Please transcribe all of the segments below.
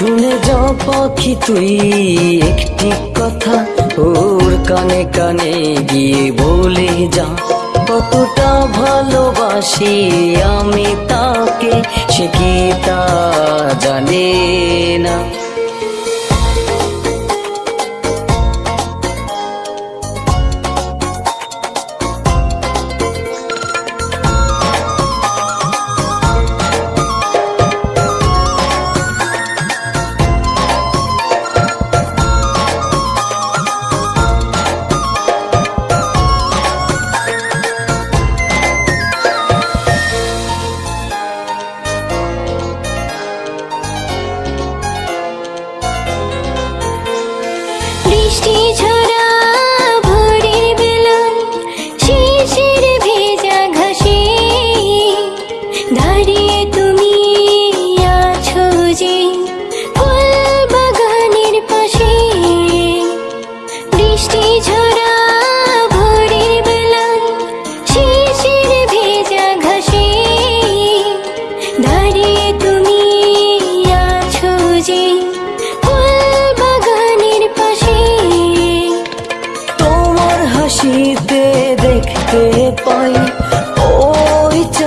শুনে যা পাখি তুই, একটি কথা ওর কানে কানে গিয়ে বলে যা। কতটা ভালোবাসি আমি তাকে, সে কি তা জানে না। বৃষ্টি ঝরা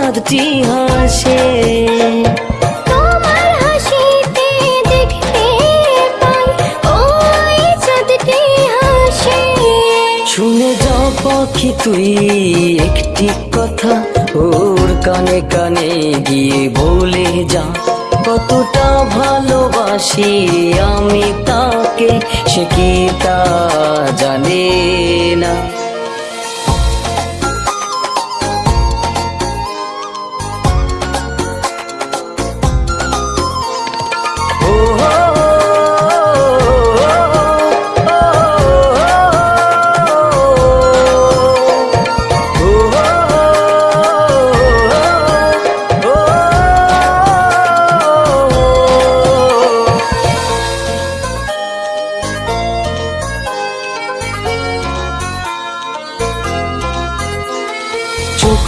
চাঁদটি হাসে। তোমার হাসিতে দেখতে পাই ওই চাঁদটি হাসে। শুনে যা পাখি তুই একটি কথা ওর কানে কানে গিয়ে বলে যা। কতটা ভালোবাসি আমি তাকে সে কি তা জানে?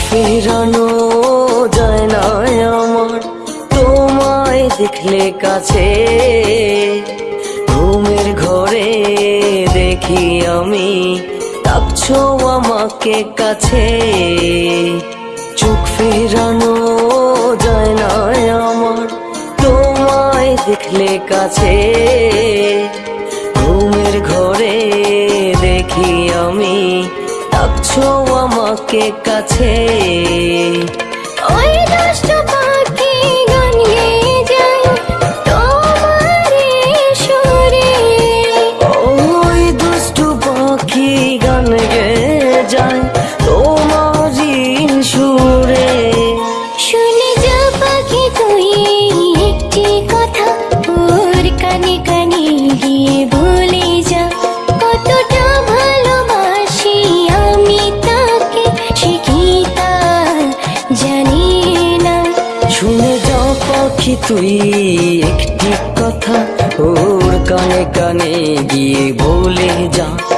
ফেরানো যায় না আমার। তোমায় দেখলে কাছে ঘুমের ঘরে দেখি আমি। ডাকছো আমাকে কাছে। চোখ ফেরানো যায় না আমার। তোমায় দেখলে কাছে ঘুমের ঘরে দেখি আমি। ডাকছো আমাকে কাছে? ওই পাখি গান গেয়ে যায় তোমার সুরে। ওই দুষ্টু পাখি গান গে যায় তোমারই সুরে। শুনে যা পাখি তুই একটি কথা ওর কানে কানে গিয়ে তুই একটি কথা ওর কানে কানে গিয়ে বলে যা।